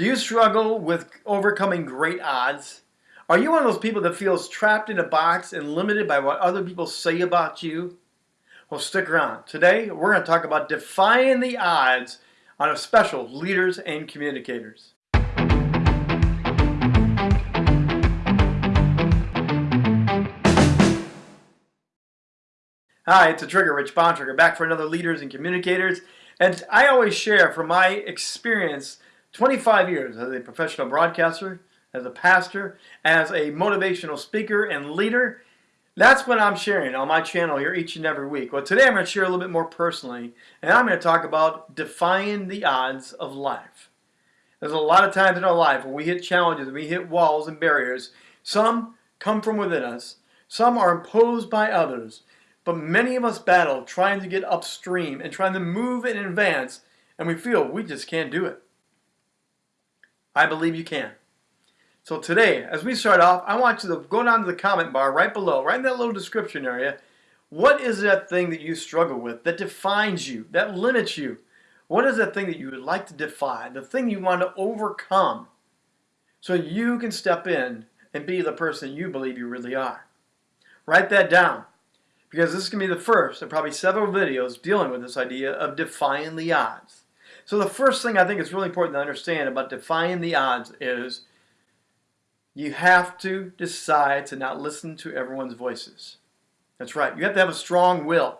Do you struggle with overcoming great odds? Are you one of those people that feels trapped in a box and limited by what other people say about you? Well, stick around. Today, we're going to talk about defying the odds on a special Leaders and Communicators. Hi, it's a Trigger, Rich Bontrager, back for another Leaders and Communicators. And I always share from my experience 25 years as a professional broadcaster, as a pastor, as a motivational speaker and leader. That's what I'm sharing on my channel here each and every week. Well, today I'm going to share a little bit more personally, and I'm going to talk about defying the odds of life. There's a lot of times in our life when we hit challenges, we hit walls and barriers. Some come from within us, some are imposed by others, but many of us battle trying to get upstream and trying to move and advance, and we feel we just can't do it. I believe you can. So today, as we start off, I want you to go down to the comment bar right below, right in that little description area. What is that thing that you struggle with, that defines you, that limits you? What is that thing that you would like to defy, the thing you want to overcome, so you can step in and be the person you believe you really are? Write that down, because this is going to be the first of probably several videos dealing with this idea of defying the odds. So the first thing I think is really important to understand about defying the odds is you have to decide to not listen to everyone's voices. That's right. You have to have a strong will.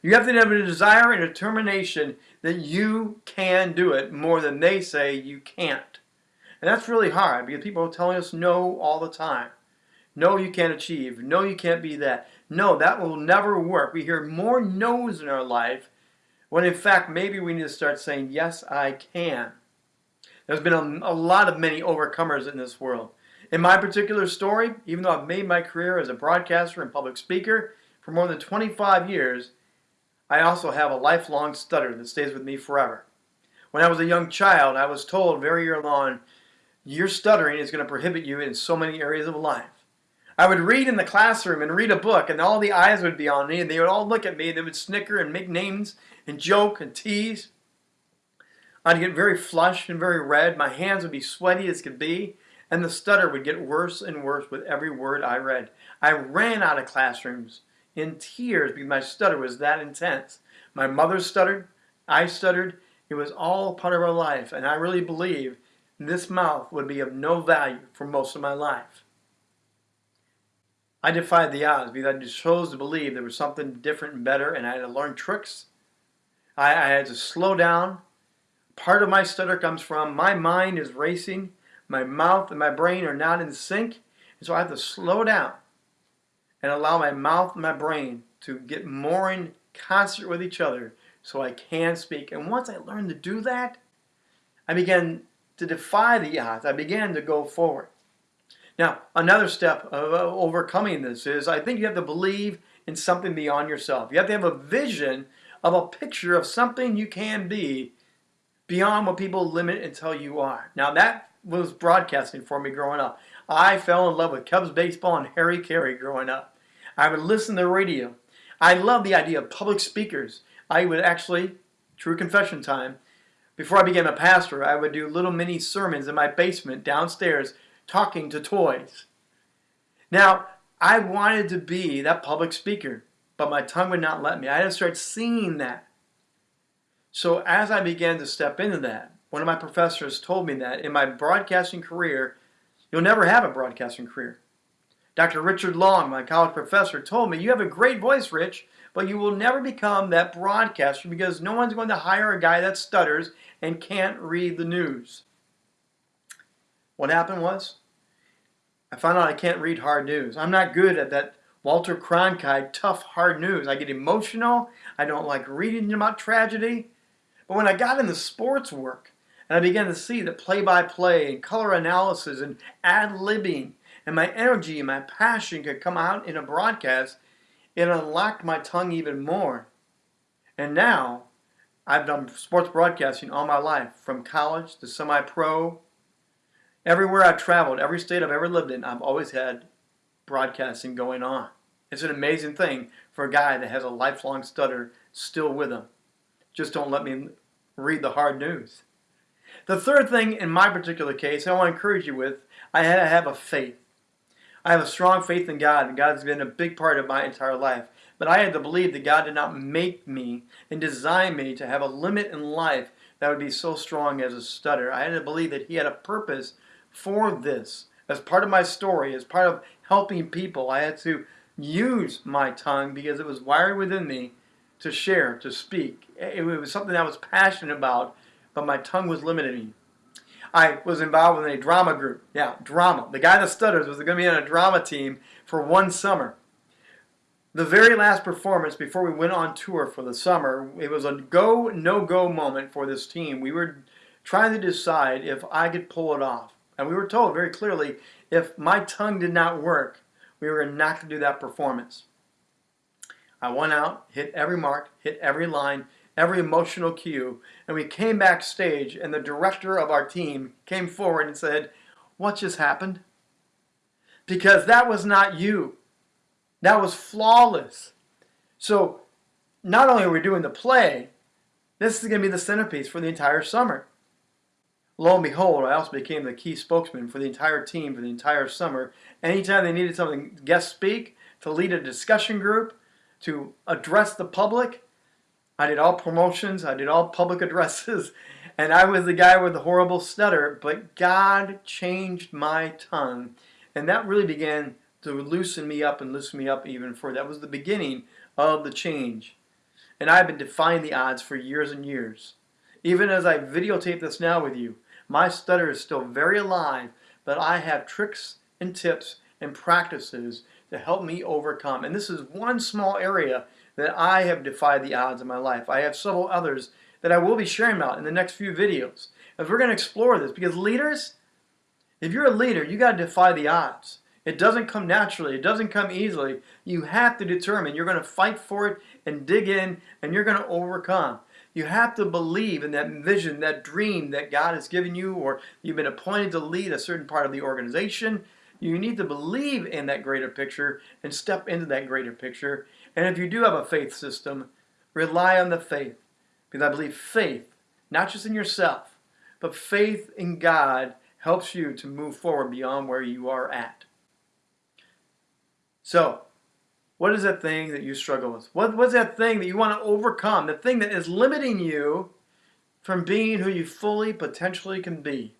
You have to have a desire and determination that you can do it more than they say you can't. And that's really hard because people are telling us no all the time. No, you can't achieve. No, you can't be that. No, that will never work. We hear more no's in our life when in fact maybe we need to start saying, yes, I can. There's been a, a, lot of many overcomers in this world. In my particular story, even though I've made my career as a broadcaster and public speaker for more than 25 years, I also have a lifelong stutter that stays with me forever. When I was a young child, I was told very early on, your stuttering is going to prohibit you in so many areas of life. I would read in the classroom and read a book, and all the eyes would be on me, and they would all look at me, and they would snicker and make names and joke and tease. I'd get very flushed and very red. My hands would be sweaty as could be, and the stutter would get worse and worse with every word I read. I ran out of classrooms in tears because my stutter was that intense. My mother stuttered, I stuttered. It was all part of our life, and I really believe this mouth would be of no value for most of my life. I defied the odds because I chose to believe there was something different and better and I had to learn tricks. I, I had to slow down. Part of my stutter comes from my mind is racing, my mouth and my brain are not in sync, and so I have to slow down and allow my mouth and my brain to get more in concert with each other so I can speak. And once I learned to do that, I began to defy the odds. I began to go forward. Now, another step of uh, overcoming this is I think you have to believe in something beyond yourself. You have to have a vision of a picture of something you can be beyond what people limit and tell you are. Now, that was broadcasting for me growing up. I fell in love with Cubs baseball and Harry Caray growing up. I would listen to the radio. I love the idea of public speakers. I would actually, true confession time, before I became a pastor, I would do little mini sermons in my basement downstairs talking to toys. Now, I wanted to be that public speaker, but my tongue would not let me. I had to start seeing that. So as I began to step into that, one of my professors told me that in my broadcasting career, you'll never have a broadcasting career. Dr. Richard Long, my college professor, told me, you have a great voice, Rich, but you will never become that broadcaster because no one's going to hire a guy that stutters and can't read the news. What happened was, I found out I can't read hard news. I'm not good at that Walter Cronkite tough hard news. I get emotional. I don't like reading about tragedy. But when I got into sports work and I began to see the play-by-play -play and color analysis and ad-libbing and my energy and my passion could come out in a broadcast, it unlocked my tongue even more. And now, I've done sports broadcasting all my life, from college to semi-pro Everywhere I've traveled, every state I've ever lived in, I've always had broadcasting going on. It's an amazing thing for a guy that has a lifelong stutter still with him. Just don't let me read the hard news. The third thing in my particular case, I want to encourage you with, I had to have a faith. I have a strong faith in God, and God's been a big part of my entire life. But I had to believe that God did not make me and design me to have a limit in life that would be so strong as a stutter. I had to believe that He had a purpose for this. As part of my story, as part of helping people, I had to use my tongue because it was wired within me to share, to speak. It was something I was passionate about, but my tongue was limiting me. I was involved in a drama group. Yeah, drama. The guy that stutters was going to be on a drama team for one summer. The very last performance before we went on tour for the summer, it was a go, no go moment for this team. We were trying to decide if I could pull it off. And we were told very clearly if my tongue did not work, we were not going to do that performance. I went out, hit every mark, hit every line, every emotional cue, and we came backstage, and the director of our team came forward and said, What just happened? Because that was not you. That was flawless. So, not only are we doing the play, this is going to be the centerpiece for the entire summer. Lo and behold, I also became the key spokesman for the entire team for the entire summer. Anytime they needed something, guest speak, to lead a discussion group, to address the public, I did all promotions, I did all public addresses, and I was the guy with the horrible stutter, but God changed my tongue. And that really began to loosen me up and loosen me up even further. That was the beginning of the change. And I've been defying the odds for years and years. Even as I videotape this now with you, my stutter is still very alive, but I have tricks and tips and practices to help me overcome. And this is one small area that I have defied the odds in my life. I have several others that I will be sharing about in the next few videos. As we're going to explore this, because leaders, if you're a leader, you got to defy the odds. It doesn't come naturally. It doesn't come easily. You have to determine. You're going to fight for it and dig in, and you're going to overcome. You have to believe in that vision, that dream that God has given you, or you've been appointed to lead a certain part of the organization. You need to believe in that greater picture and step into that greater picture. And if you do have a faith system, rely on the faith. Because I believe faith, not just in yourself, but faith in God helps you to move forward beyond where you are at. So, what is that thing that you struggle with? What, what's that thing that you want to overcome? The thing that is limiting you from being who you fully potentially can be?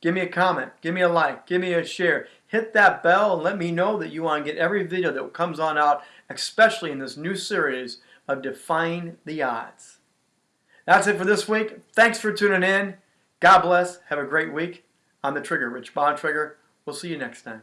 Give me a comment. Give me a like. Give me a share. Hit that bell and let me know that you want to get every video that comes on out, especially in this new series of Defying the Odds. That's it for this week. Thanks for tuning in. God bless. Have a great week. I'm the Trigger, Rich Bontrager. We'll see you next time.